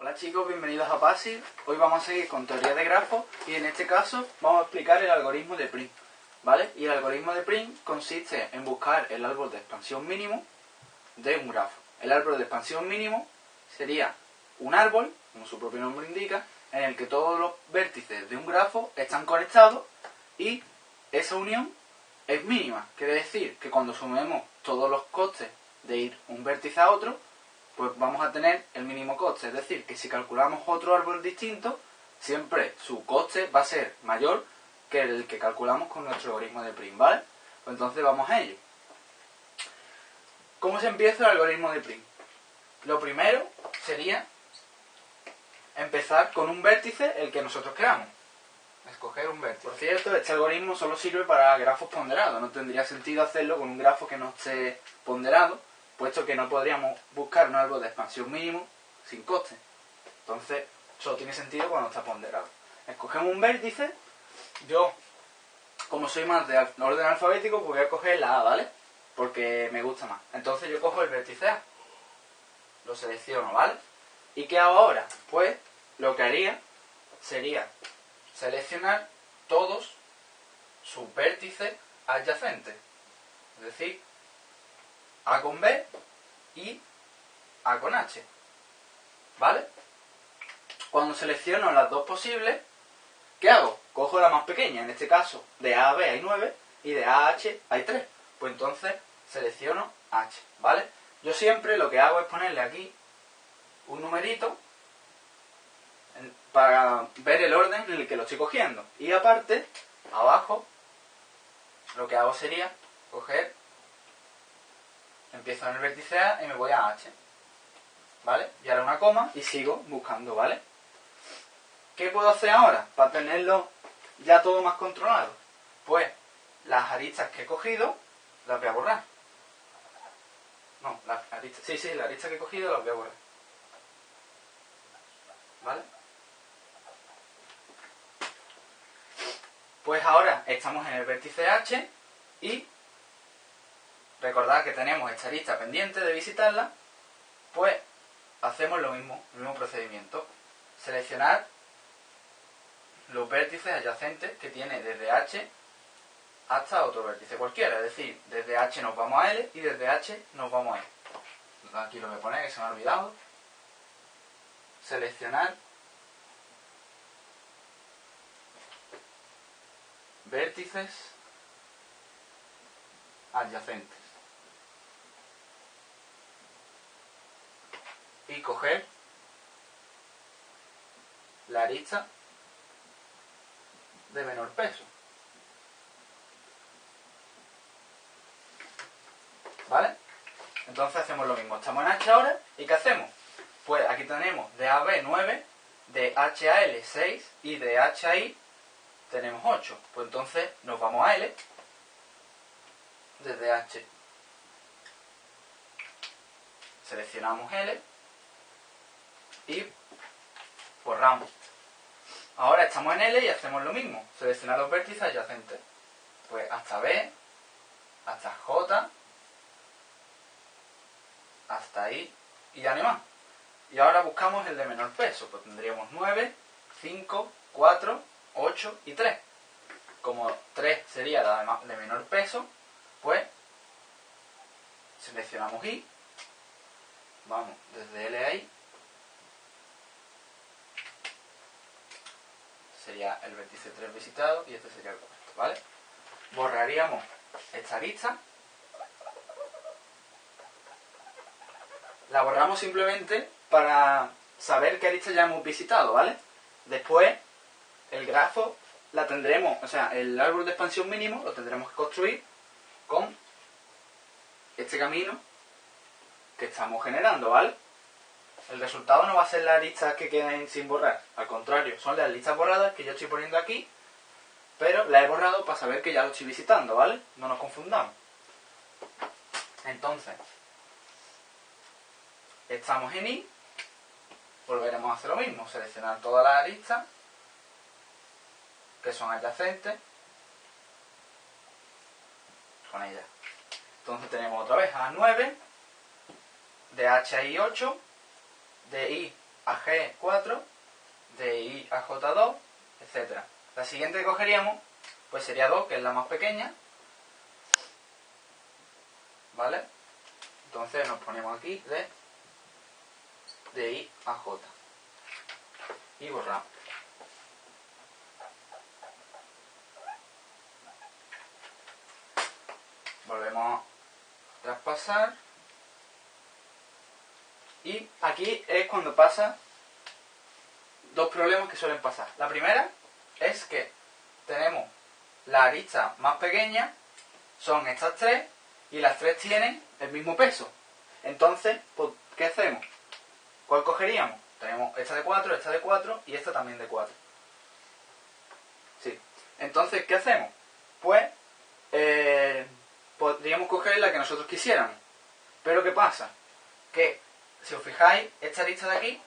Hola chicos, bienvenidos a PASI. Hoy vamos a seguir con teoría de grafos y en este caso vamos a explicar el algoritmo de print. ¿Vale? Y el algoritmo de print consiste en buscar el árbol de expansión mínimo de un grafo. El árbol de expansión mínimo sería un árbol, como su propio nombre indica, en el que todos los vértices de un grafo están conectados y esa unión es mínima. Quiere decir que cuando sumemos todos los costes de ir un vértice a otro, pues vamos a tener el mínimo coste. Es decir, que si calculamos otro árbol distinto, siempre su coste va a ser mayor que el que calculamos con nuestro algoritmo de print, ¿vale? Pues entonces vamos a ello. ¿Cómo se empieza el algoritmo de print? Lo primero sería empezar con un vértice el que nosotros creamos. Escoger un vértice. Por cierto, este algoritmo solo sirve para grafos ponderados. No tendría sentido hacerlo con un grafo que no esté ponderado, puesto que no podríamos buscar un árbol de expansión mínimo sin coste. Entonces, solo tiene sentido cuando está ponderado. Escogemos un vértice. Yo, como soy más de orden alfabético, pues voy a coger la A, ¿vale? Porque me gusta más. Entonces yo cojo el vértice A. Lo selecciono, ¿vale? ¿Y qué hago ahora? Pues lo que haría sería seleccionar todos sus vértices adyacentes. Es decir, A con B y A con H. ¿Vale? Cuando selecciono las dos posibles, ¿qué hago? Cojo la más pequeña, en este caso de A a B hay 9 y de A a H hay 3. Pues entonces selecciono H, ¿vale? Yo siempre lo que hago es ponerle aquí un numerito para ver el orden en el que lo estoy cogiendo. Y aparte, abajo, lo que hago sería coger, empiezo en el vértice A y me voy a H. ¿Vale? Y ahora una coma y sigo buscando, ¿vale? ¿Qué puedo hacer ahora para tenerlo ya todo más controlado? Pues las aristas que he cogido las voy a borrar. No, las aristas, sí, sí, las aristas que he cogido las voy a borrar. ¿Vale? Pues ahora estamos en el vértice H y recordad que tenemos esta lista pendiente de visitarla, pues hacemos lo mismo, el mismo procedimiento. Seleccionar los vértices adyacentes que tiene desde H hasta otro vértice cualquiera. Es decir, desde H nos vamos a L y desde H nos vamos a E. Aquí lo voy a poner, que se me ha olvidado. Seleccionar vértices adyacentes. Y coger la arista de menor peso. ¿Vale? Entonces hacemos lo mismo. Estamos en H ahora. ¿Y qué hacemos? Pues aquí tenemos de AB 9, de HAL 6 y de HI tenemos 8. Pues entonces nos vamos a L desde H. Seleccionamos L y borramos. Ahora estamos en L y hacemos lo mismo. Seleccionar los vértices adyacentes. Pues hasta B, hasta J, hasta ahí y ya no más. Y ahora buscamos el de menor peso. Pues tendríamos 9, 5, 4, 8 y 3. Como 3 sería la de menor peso, pues seleccionamos I. Vamos desde L a I. Sería el vértice 3 visitado y este sería el cuarto, ¿vale? Borraríamos esta lista. La borramos simplemente para saber qué lista ya hemos visitado, ¿vale? Después el grafo la tendremos, o sea, el árbol de expansión mínimo lo tendremos que construir con este camino que estamos generando, ¿vale? El resultado no va a ser las listas que queden sin borrar, al contrario, son las listas borradas que yo estoy poniendo aquí, pero las he borrado para saber que ya lo estoy visitando, ¿vale? No nos confundamos. Entonces, estamos en I, volveremos a hacer lo mismo, seleccionar todas las aristas que son adyacentes con ella. Entonces tenemos otra vez A9, de H a I 8, de I a G4, de I a J2, etc. La siguiente que cogeríamos pues sería 2, que es la más pequeña. ¿Vale? Entonces nos ponemos aquí de, de I a J. Y borramos. Volvemos a traspasar. Y aquí es cuando pasa dos problemas que suelen pasar. La primera es que tenemos la arista más pequeña, son estas tres, y las tres tienen el mismo peso. Entonces, pues, ¿qué hacemos? ¿Cuál cogeríamos? Tenemos esta de 4, esta de 4 y esta también de 4. Sí. Entonces, ¿qué hacemos? Pues, eh, podríamos coger la que nosotros quisiéramos. Pero ¿qué pasa? Que, si os fijáis, esta arista de aquí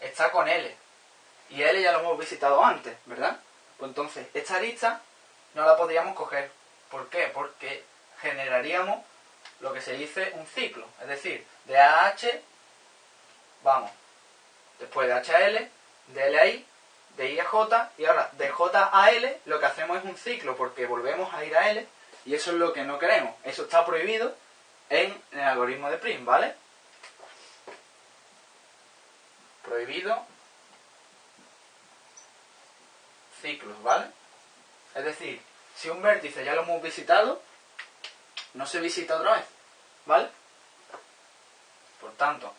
está con L. Y L ya lo hemos visitado antes, ¿verdad? Pues entonces, esta arista no la podríamos coger. ¿Por qué? Porque generaríamos lo que se dice un ciclo. Es decir, de A a H, vamos, después de H a L, de L a I, de I a J, y ahora de J a L lo que hacemos es un ciclo porque volvemos a ir a L y eso es lo que no queremos. Eso está prohibido en el algoritmo de Prim, ¿vale? Prohibido ciclos, ¿vale? Es decir, si un vértice ya lo hemos visitado, no se visita otra vez, ¿vale? Por tanto,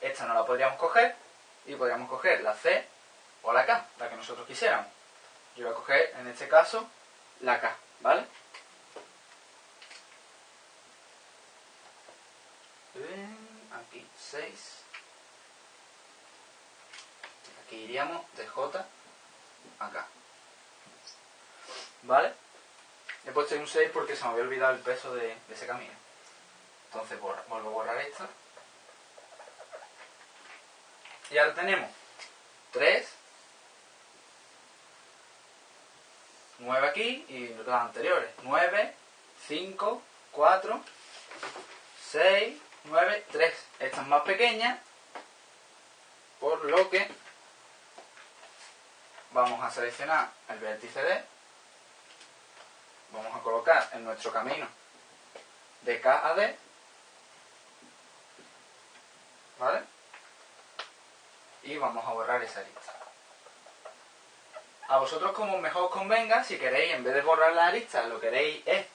esta no la podríamos coger y podríamos coger la C o la K, la que nosotros quisiéramos. Yo voy a coger, en este caso, la K, ¿vale? Aquí 6. Aquí iríamos de J a K. ¿Vale? He puesto un 6 porque se me había olvidado el peso de, ese camino. Entonces vuelvo a borrar esta. Y ahora tenemos 3, 9 aquí y las anteriores. 9, 5, 4, 6, 9, 3. Esta es más pequeña, por lo que vamos a seleccionar el vértice D vamos a colocar en nuestro camino de K a D, ¿vale? Y vamos a borrar esa lista. A vosotros como mejor os convenga, si queréis, en vez de borrar la lista, lo queréis es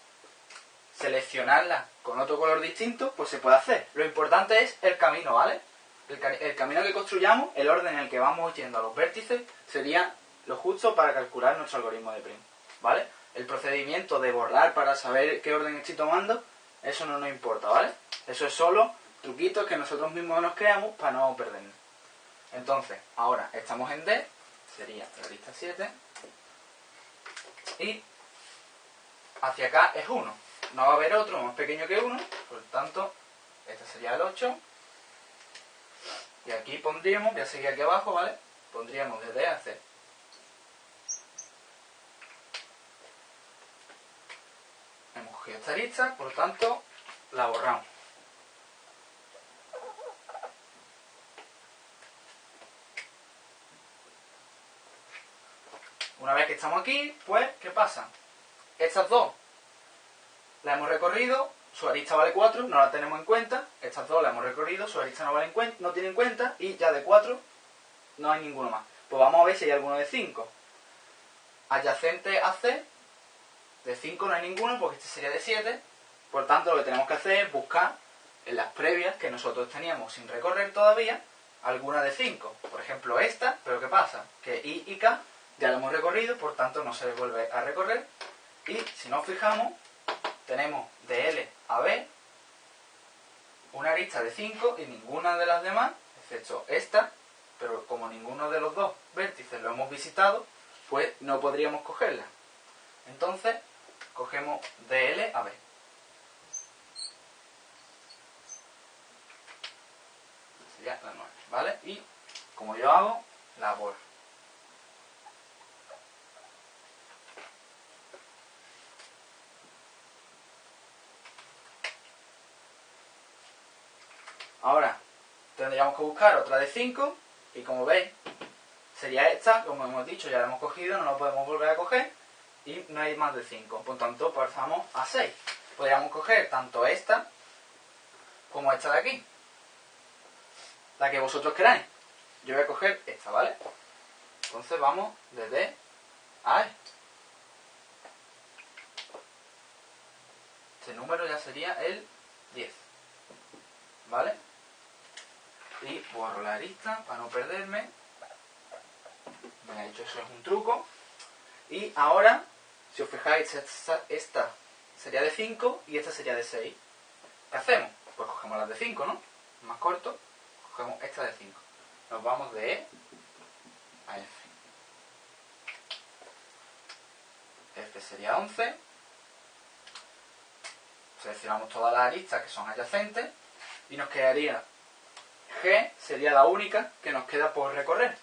seleccionarla con otro color distinto, pues se puede hacer. Lo importante es el camino, ¿vale? El, el camino que construyamos, el orden en el que vamos yendo a los vértices, sería lo justo para calcular nuestro algoritmo de Prim, ¿vale? el procedimiento de borrar para saber qué orden estoy tomando, eso no nos importa, ¿vale? Eso es solo truquitos que nosotros mismos nos creamos para no perdernos. Entonces, ahora estamos en D, sería la lista 7, y hacia acá es 1. No va a haber otro más pequeño que 1, por lo tanto, este sería el 8. Y aquí pondríamos, voy a seguir aquí abajo, ¿vale? Pondríamos de D. esta lista, por lo tanto, la borramos. Una vez que estamos aquí, pues, ¿qué pasa? Estas dos las hemos recorrido, su arista vale 4, no la tenemos en cuenta. Estas dos las hemos recorrido, su arista no, vale en no tiene en cuenta y ya de 4 no hay ninguno más. Pues vamos a ver si hay alguno de 5. Adyacente a C de 5 no hay ninguno porque este sería de 7. Por tanto, lo que tenemos que hacer es buscar en las previas que nosotros teníamos sin recorrer todavía alguna de 5. Por ejemplo, esta, pero ¿qué pasa? Que I y K ya la hemos recorrido, por tanto no se vuelve a recorrer. Y si nos fijamos, tenemos de L a B una arista de 5 y ninguna de las demás, excepto esta, pero como ninguno de los dos vértices lo hemos visitado, pues no podríamos cogerla. Entonces, cogemos de a B. Sería la 9, ¿vale? Y como yo hago, la borro. Ahora, tendríamos que buscar otra de 5 y como veis sería esta, como hemos dicho, ya la hemos cogido, no la podemos volver a coger y no hay más de 5. Por tanto, pasamos a 6. Podríamos coger tanto esta como esta de aquí. La que vosotros queráis. Yo voy a coger esta, ¿vale? Entonces vamos desde a E. Este número ya sería el 10. ¿Vale? Y borro la lista para no perderme. Me ha dicho eso es un truco. Y ahora, si os fijáis, esta, esta sería de 5 y esta sería de 6. ¿Qué hacemos? Pues cogemos las de 5, ¿no? Más corto, cogemos esta de 5. Nos vamos de E a F. F sería 11. Seleccionamos todas las aristas que son adyacentes y nos quedaría G sería la única que nos queda por recorrer.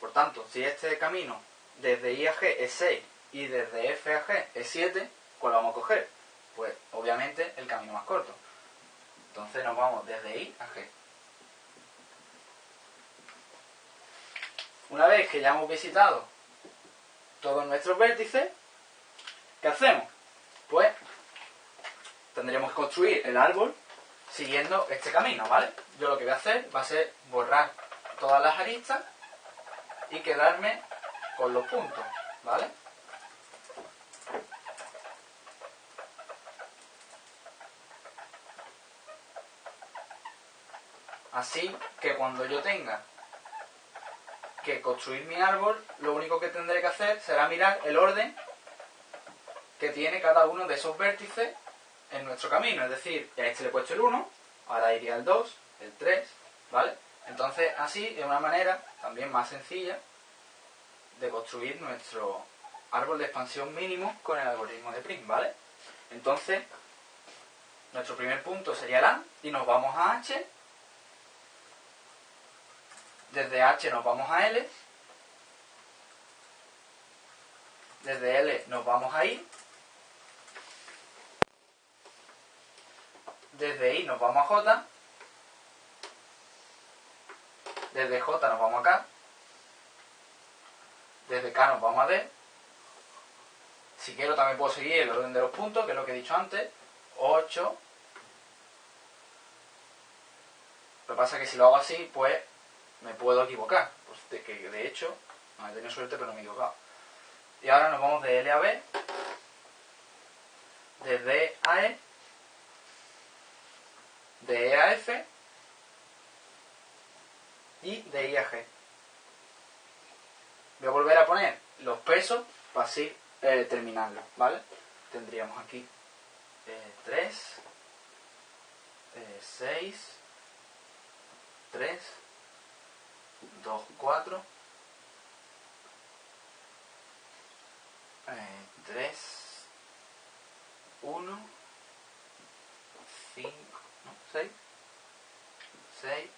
Por tanto, si este camino desde I a G es 6 y desde F a G es 7, ¿cuál vamos a coger? Pues obviamente el camino más corto. Entonces nos vamos desde I a G. Una vez que ya hemos visitado todos nuestros vértices, ¿qué hacemos? Pues tendríamos que construir el árbol siguiendo este camino, ¿vale? Yo lo que voy a hacer va a ser borrar todas las aristas y quedarme con los puntos, ¿vale? Así que cuando yo tenga que construir mi árbol, lo único que tendré que hacer será mirar el orden que tiene cada uno de esos vértices en nuestro camino. Es decir, a este le he puesto el 1, ahora iría el 2, el 3, ¿vale? Entonces, así es una manera también más sencilla de construir nuestro árbol de expansión mínimo con el algoritmo de Prim, ¿vale? Entonces, nuestro primer punto sería el A y nos vamos a H. Desde H nos vamos a L. Desde L nos vamos a I. Desde I nos vamos a J. Desde J nos vamos a K. Desde K nos vamos a D. Si quiero también puedo seguir el orden de los puntos, que es lo que he dicho antes. 8. Lo que pasa es que si lo hago así, pues me puedo equivocar. Pues de, que de hecho, no he tenido suerte, pero no me he equivocado. Y ahora nos vamos de L a B. De D a E de E a F y de I a G. Voy a volver a poner los pesos para así eh, terminarlo, ¿vale? Tendríamos aquí 3, 6, 3, 2, 4, 3, 1, 5, 6, 6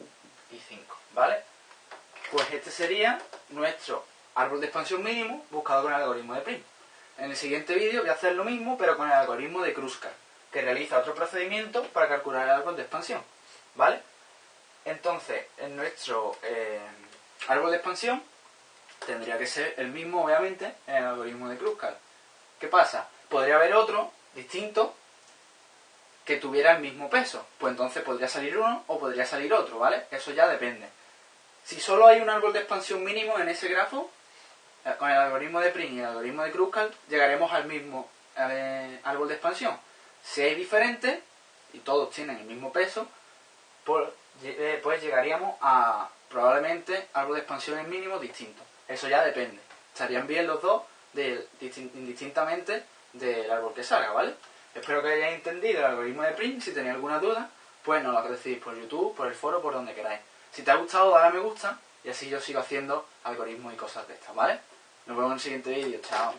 y 5, ¿vale? Pues este sería nuestro árbol de expansión mínimo buscado con el algoritmo de Prim. En el siguiente vídeo voy a hacer lo mismo, pero con el algoritmo de Kruskal, que realiza otro procedimiento para calcular el árbol de expansión, ¿vale? Entonces, en nuestro eh, árbol de expansión tendría que ser el mismo, obviamente, en el algoritmo de Kruskal. ¿Qué pasa? Podría haber otro distinto que tuviera el mismo peso. Pues entonces podría salir uno o podría salir otro, ¿vale? Eso ya depende. Si solo hay un árbol de expansión mínimo en ese grafo, eh, con el algoritmo de Pring y el algoritmo de Kruskal, llegaremos al mismo eh, árbol de expansión. Si hay diferentes, y todos tienen el mismo peso, eh, pues llegaríamos a probablemente árbol de expansión en mínimo distinto. Eso ya depende. Estarían bien los dos indistintamente del árbol que salga, ¿vale? Espero que hayáis entendido el algoritmo de Print. Si tenéis alguna duda, pues nos lo decís por YouTube, por el foro, por donde queráis. Si te ha gustado, dale a me gusta y así yo sigo haciendo algoritmos y cosas de estas, ¿vale? Nos vemos en el siguiente vídeo. Chao.